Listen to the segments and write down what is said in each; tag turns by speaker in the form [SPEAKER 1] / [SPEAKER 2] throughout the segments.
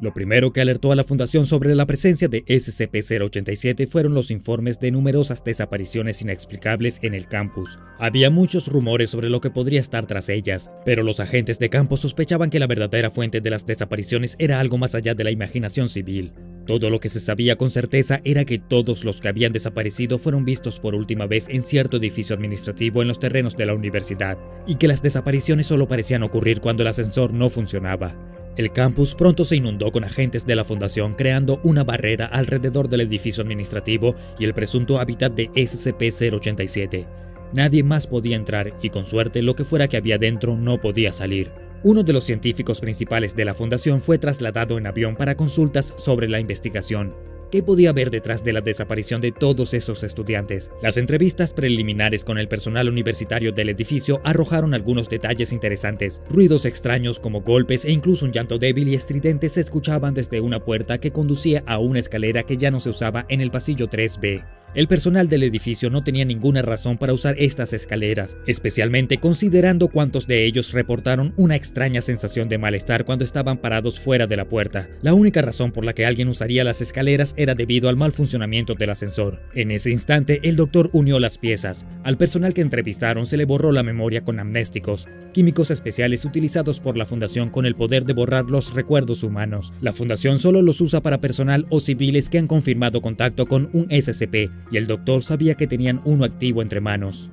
[SPEAKER 1] Lo primero que alertó a la Fundación sobre la presencia de SCP-087 fueron los informes de numerosas desapariciones inexplicables en el campus. Había muchos rumores sobre lo que podría estar tras ellas, pero los agentes de campo sospechaban que la verdadera fuente de las desapariciones era algo más allá de la imaginación civil. Todo lo que se sabía con certeza era que todos los que habían desaparecido fueron vistos por última vez en cierto edificio administrativo en los terrenos de la universidad, y que las desapariciones solo parecían ocurrir cuando el ascensor no funcionaba. El campus pronto se inundó con agentes de la fundación creando una barrera alrededor del edificio administrativo y el presunto hábitat de SCP-087. Nadie más podía entrar y con suerte lo que fuera que había dentro no podía salir. Uno de los científicos principales de la fundación fue trasladado en avión para consultas sobre la investigación, ¿Qué podía haber detrás de la desaparición de todos esos estudiantes? Las entrevistas preliminares con el personal universitario del edificio arrojaron algunos detalles interesantes. Ruidos extraños como golpes e incluso un llanto débil y estridente se escuchaban desde una puerta que conducía a una escalera que ya no se usaba en el pasillo 3B. El personal del edificio no tenía ninguna razón para usar estas escaleras, especialmente considerando cuántos de ellos reportaron una extraña sensación de malestar cuando estaban parados fuera de la puerta. La única razón por la que alguien usaría las escaleras era debido al mal funcionamiento del ascensor. En ese instante, el doctor unió las piezas. Al personal que entrevistaron se le borró la memoria con amnésticos, químicos especiales utilizados por la fundación con el poder de borrar los recuerdos humanos. La fundación solo los usa para personal o civiles que han confirmado contacto con un SCP, y el doctor sabía que tenían uno activo entre manos.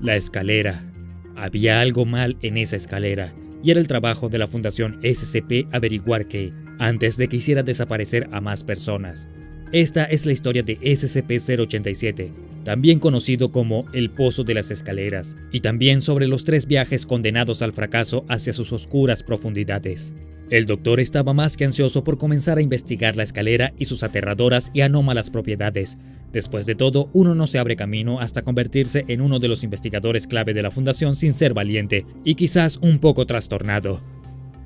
[SPEAKER 1] La escalera. Había algo mal en esa escalera, y era el trabajo de la Fundación SCP averiguar que, antes de que hiciera desaparecer a más personas. Esta es la historia de SCP-087, también conocido como el Pozo de las Escaleras, y también sobre los tres viajes condenados al fracaso hacia sus oscuras profundidades. El doctor estaba más que ansioso por comenzar a investigar la escalera y sus aterradoras y anómalas propiedades. Después de todo, uno no se abre camino hasta convertirse en uno de los investigadores clave de la fundación sin ser valiente y quizás un poco trastornado.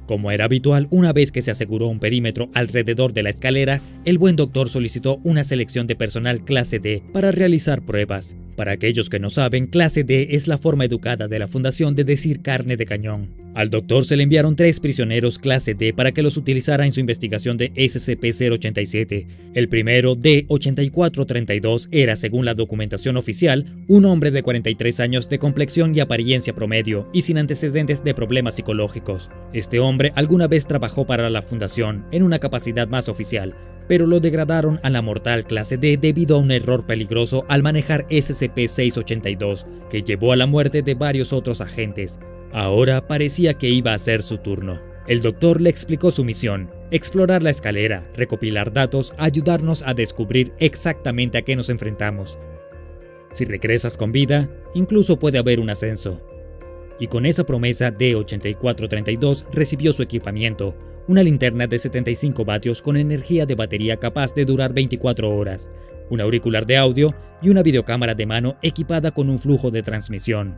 [SPEAKER 1] Como era habitual, una vez que se aseguró un perímetro alrededor de la escalera, el buen doctor solicitó una selección de personal clase D para realizar pruebas. Para aquellos que no saben, clase D es la forma educada de la fundación de decir carne de cañón. Al doctor se le enviaron tres prisioneros clase D para que los utilizara en su investigación de SCP-087. El primero, D-8432, era, según la documentación oficial, un hombre de 43 años de complexión y apariencia promedio y sin antecedentes de problemas psicológicos. Este hombre alguna vez trabajó para la fundación en una capacidad más oficial, pero lo degradaron a la mortal clase D debido a un error peligroso al manejar SCP-682, que llevó a la muerte de varios otros agentes. Ahora parecía que iba a ser su turno. El doctor le explicó su misión, explorar la escalera, recopilar datos, ayudarnos a descubrir exactamente a qué nos enfrentamos. Si regresas con vida, incluso puede haber un ascenso. Y con esa promesa, D8432 recibió su equipamiento, una linterna de 75 vatios con energía de batería capaz de durar 24 horas, un auricular de audio y una videocámara de mano equipada con un flujo de transmisión.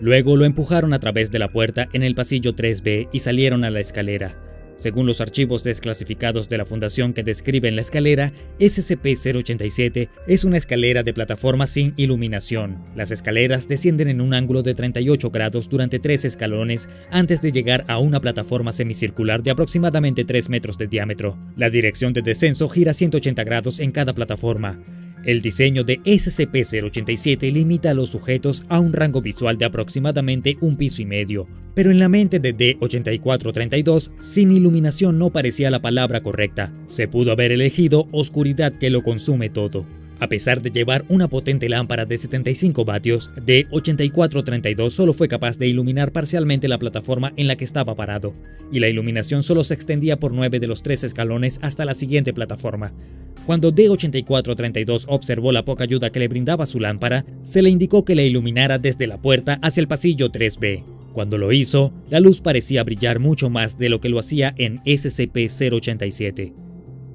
[SPEAKER 1] Luego lo empujaron a través de la puerta en el pasillo 3B y salieron a la escalera. Según los archivos desclasificados de la fundación que describen la escalera, SCP-087 es una escalera de plataforma sin iluminación. Las escaleras descienden en un ángulo de 38 grados durante tres escalones antes de llegar a una plataforma semicircular de aproximadamente 3 metros de diámetro. La dirección de descenso gira 180 grados en cada plataforma. El diseño de SCP-087 limita a los sujetos a un rango visual de aproximadamente un piso y medio, pero en la mente de D-8432, sin iluminación no parecía la palabra correcta. Se pudo haber elegido oscuridad que lo consume todo. A pesar de llevar una potente lámpara de 75 vatios, D-8432 solo fue capaz de iluminar parcialmente la plataforma en la que estaba parado, y la iluminación solo se extendía por 9 de los 3 escalones hasta la siguiente plataforma. Cuando D-8432 observó la poca ayuda que le brindaba su lámpara, se le indicó que la iluminara desde la puerta hacia el pasillo 3B. Cuando lo hizo, la luz parecía brillar mucho más de lo que lo hacía en SCP-087.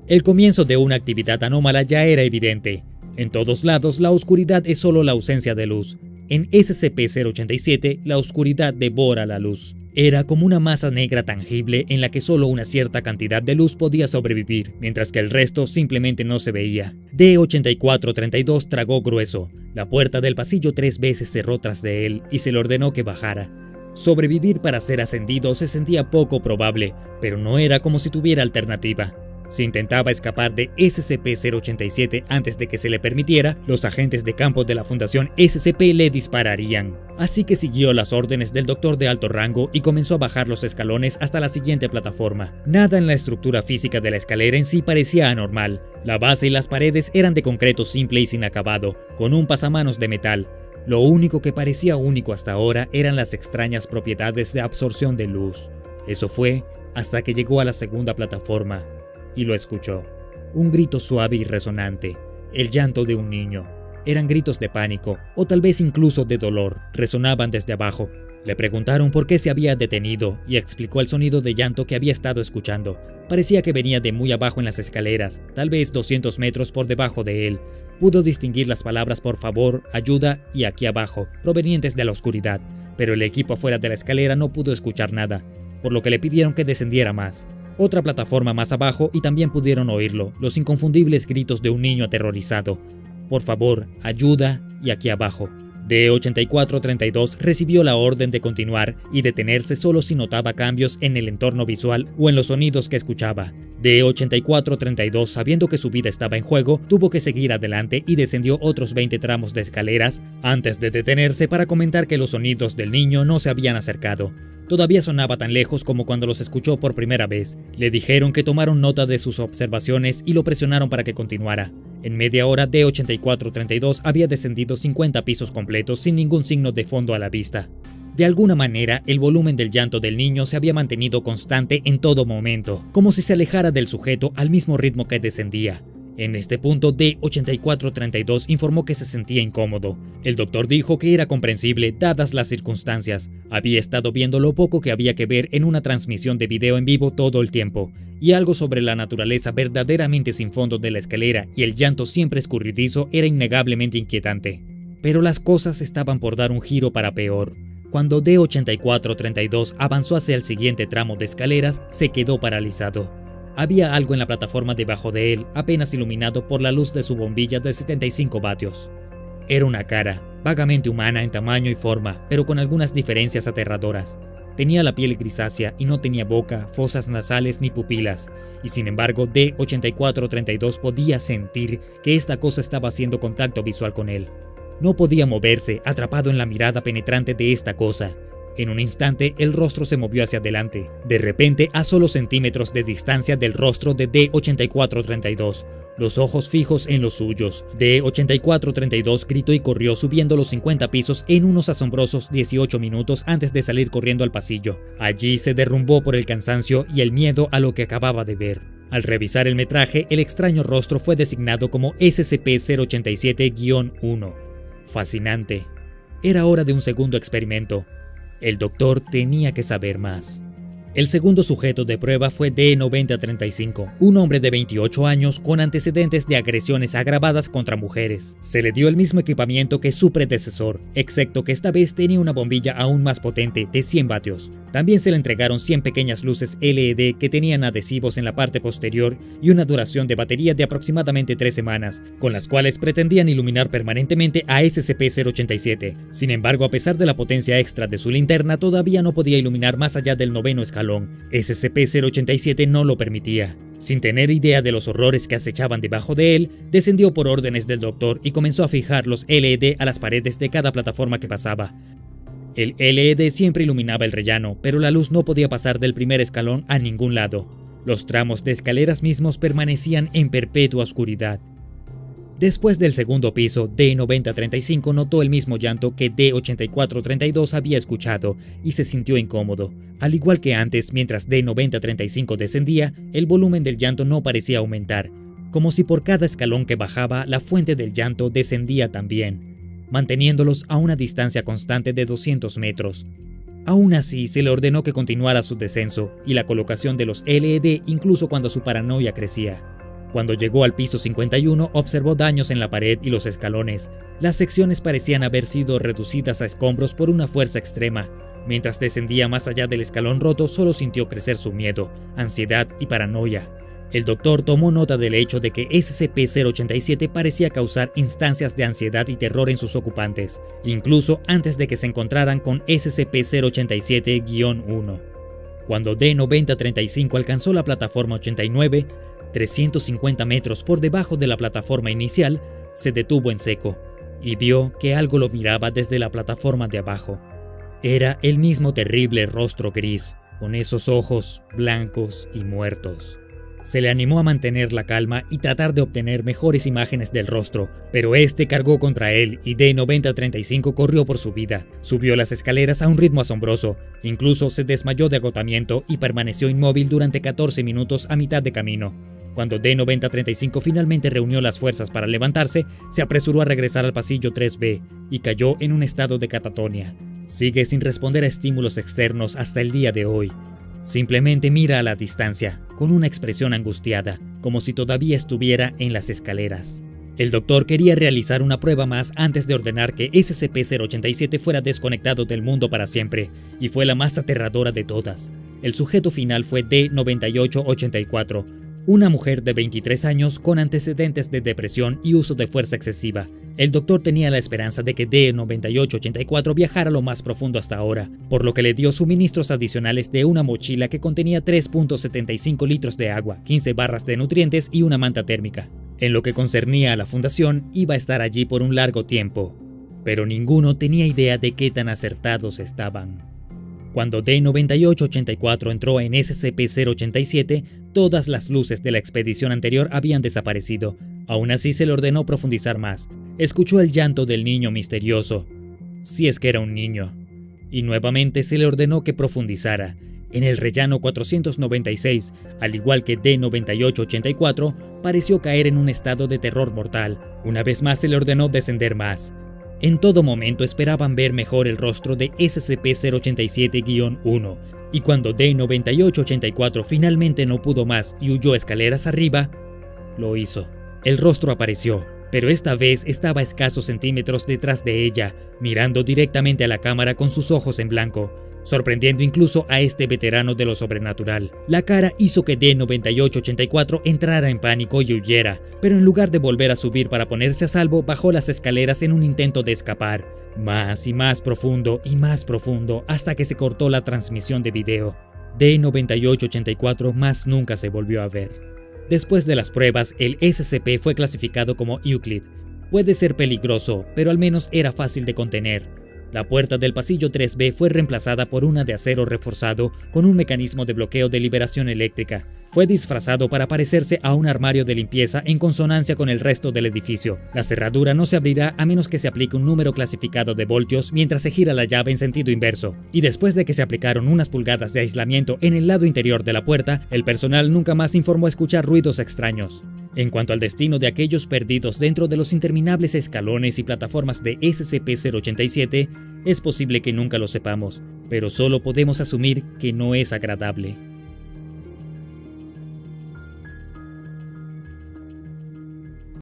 [SPEAKER 1] El comienzo de una actividad anómala ya era evidente. En todos lados, la oscuridad es solo la ausencia de luz. En SCP-087, la oscuridad devora la luz. Era como una masa negra tangible en la que solo una cierta cantidad de luz podía sobrevivir, mientras que el resto simplemente no se veía. D-8432 tragó grueso. La puerta del pasillo tres veces cerró tras de él y se le ordenó que bajara. Sobrevivir para ser ascendido se sentía poco probable, pero no era como si tuviera alternativa. Si intentaba escapar de SCP-087 antes de que se le permitiera, los agentes de campo de la Fundación SCP le dispararían. Así que siguió las órdenes del doctor de alto rango y comenzó a bajar los escalones hasta la siguiente plataforma. Nada en la estructura física de la escalera en sí parecía anormal. La base y las paredes eran de concreto simple y sin acabado, con un pasamanos de metal. Lo único que parecía único hasta ahora eran las extrañas propiedades de absorción de luz. Eso fue hasta que llegó a la segunda plataforma y lo escuchó. Un grito suave y resonante, el llanto de un niño. Eran gritos de pánico, o tal vez incluso de dolor, resonaban desde abajo. Le preguntaron por qué se había detenido y explicó el sonido de llanto que había estado escuchando. Parecía que venía de muy abajo en las escaleras, tal vez 200 metros por debajo de él. Pudo distinguir las palabras por favor, ayuda y aquí abajo, provenientes de la oscuridad, pero el equipo afuera de la escalera no pudo escuchar nada, por lo que le pidieron que descendiera más. Otra plataforma más abajo y también pudieron oírlo, los inconfundibles gritos de un niño aterrorizado. Por favor, ayuda y aquí abajo. D8432 recibió la orden de continuar y detenerse solo si notaba cambios en el entorno visual o en los sonidos que escuchaba. D8432, sabiendo que su vida estaba en juego, tuvo que seguir adelante y descendió otros 20 tramos de escaleras antes de detenerse para comentar que los sonidos del niño no se habían acercado. Todavía sonaba tan lejos como cuando los escuchó por primera vez. Le dijeron que tomaron nota de sus observaciones y lo presionaron para que continuara. En media hora D8432 había descendido 50 pisos completos sin ningún signo de fondo a la vista. De alguna manera, el volumen del llanto del niño se había mantenido constante en todo momento, como si se alejara del sujeto al mismo ritmo que descendía. En este punto, D8432 informó que se sentía incómodo. El doctor dijo que era comprensible dadas las circunstancias. Había estado viendo lo poco que había que ver en una transmisión de video en vivo todo el tiempo, y algo sobre la naturaleza verdaderamente sin fondo de la escalera y el llanto siempre escurridizo era innegablemente inquietante. Pero las cosas estaban por dar un giro para peor. Cuando D8432 avanzó hacia el siguiente tramo de escaleras, se quedó paralizado. Había algo en la plataforma debajo de él, apenas iluminado por la luz de su bombilla de 75 vatios. Era una cara, vagamente humana en tamaño y forma, pero con algunas diferencias aterradoras. Tenía la piel grisácea y no tenía boca, fosas nasales ni pupilas, y sin embargo D8432 podía sentir que esta cosa estaba haciendo contacto visual con él. No podía moverse, atrapado en la mirada penetrante de esta cosa, en un instante, el rostro se movió hacia adelante, de repente a solo centímetros de distancia del rostro de D8432, los ojos fijos en los suyos. D8432 gritó y corrió subiendo los 50 pisos en unos asombrosos 18 minutos antes de salir corriendo al pasillo. Allí se derrumbó por el cansancio y el miedo a lo que acababa de ver. Al revisar el metraje, el extraño rostro fue designado como SCP-087-1. Fascinante. Era hora de un segundo experimento. El doctor tenía que saber más. El segundo sujeto de prueba fue D9035, un hombre de 28 años con antecedentes de agresiones agravadas contra mujeres. Se le dio el mismo equipamiento que su predecesor, excepto que esta vez tenía una bombilla aún más potente de 100 vatios. También se le entregaron 100 pequeñas luces LED que tenían adhesivos en la parte posterior y una duración de batería de aproximadamente 3 semanas, con las cuales pretendían iluminar permanentemente a SCP-087. Sin embargo, a pesar de la potencia extra de su linterna, todavía no podía iluminar más allá del noveno escalón SCP-087 no lo permitía. Sin tener idea de los horrores que acechaban debajo de él, descendió por órdenes del doctor y comenzó a fijar los LED a las paredes de cada plataforma que pasaba. El LED siempre iluminaba el rellano, pero la luz no podía pasar del primer escalón a ningún lado. Los tramos de escaleras mismos permanecían en perpetua oscuridad. Después del segundo piso, D9035 notó el mismo llanto que D8432 había escuchado y se sintió incómodo. Al igual que antes, mientras D9035 descendía, el volumen del llanto no parecía aumentar, como si por cada escalón que bajaba la fuente del llanto descendía también, manteniéndolos a una distancia constante de 200 metros. Aún así, se le ordenó que continuara su descenso y la colocación de los LED incluso cuando su paranoia crecía. Cuando llegó al piso 51, observó daños en la pared y los escalones. Las secciones parecían haber sido reducidas a escombros por una fuerza extrema. Mientras descendía más allá del escalón roto, solo sintió crecer su miedo, ansiedad y paranoia. El doctor tomó nota del hecho de que SCP-087 parecía causar instancias de ansiedad y terror en sus ocupantes, incluso antes de que se encontraran con SCP-087-1. Cuando D-9035 alcanzó la plataforma 89, 350 metros por debajo de la plataforma inicial, se detuvo en seco y vio que algo lo miraba desde la plataforma de abajo. Era el mismo terrible rostro gris, con esos ojos blancos y muertos. Se le animó a mantener la calma y tratar de obtener mejores imágenes del rostro, pero este cargó contra él y D-9035 corrió por su vida. Subió las escaleras a un ritmo asombroso, incluso se desmayó de agotamiento y permaneció inmóvil durante 14 minutos a mitad de camino. Cuando D-9035 finalmente reunió las fuerzas para levantarse, se apresuró a regresar al pasillo 3B y cayó en un estado de catatonia. Sigue sin responder a estímulos externos hasta el día de hoy. Simplemente mira a la distancia, con una expresión angustiada, como si todavía estuviera en las escaleras. El doctor quería realizar una prueba más antes de ordenar que SCP-087 fuera desconectado del mundo para siempre, y fue la más aterradora de todas. El sujeto final fue D-9884, una mujer de 23 años con antecedentes de depresión y uso de fuerza excesiva, el doctor tenía la esperanza de que D-9884 viajara lo más profundo hasta ahora, por lo que le dio suministros adicionales de una mochila que contenía 3.75 litros de agua, 15 barras de nutrientes y una manta térmica. En lo que concernía a la fundación, iba a estar allí por un largo tiempo, pero ninguno tenía idea de qué tan acertados estaban. Cuando D-9884 entró en SCP-087, todas las luces de la expedición anterior habían desaparecido. Aún así se le ordenó profundizar más, escuchó el llanto del niño misterioso, si es que era un niño, y nuevamente se le ordenó que profundizara. En el rellano 496, al igual que D9884, pareció caer en un estado de terror mortal. Una vez más se le ordenó descender más. En todo momento esperaban ver mejor el rostro de SCP-087-1, y cuando D9884 finalmente no pudo más y huyó escaleras arriba, lo hizo. El rostro apareció, pero esta vez estaba a escasos centímetros detrás de ella, mirando directamente a la cámara con sus ojos en blanco, sorprendiendo incluso a este veterano de lo sobrenatural. La cara hizo que D9884 entrara en pánico y huyera, pero en lugar de volver a subir para ponerse a salvo, bajó las escaleras en un intento de escapar. Más y más profundo y más profundo hasta que se cortó la transmisión de video. D9884 más nunca se volvió a ver. Después de las pruebas, el SCP fue clasificado como Euclid. Puede ser peligroso, pero al menos era fácil de contener. La puerta del pasillo 3B fue reemplazada por una de acero reforzado con un mecanismo de bloqueo de liberación eléctrica. Fue disfrazado para parecerse a un armario de limpieza en consonancia con el resto del edificio. La cerradura no se abrirá a menos que se aplique un número clasificado de voltios mientras se gira la llave en sentido inverso. Y después de que se aplicaron unas pulgadas de aislamiento en el lado interior de la puerta, el personal nunca más informó escuchar ruidos extraños. En cuanto al destino de aquellos perdidos dentro de los interminables escalones y plataformas de SCP-087, es posible que nunca lo sepamos, pero solo podemos asumir que no es agradable.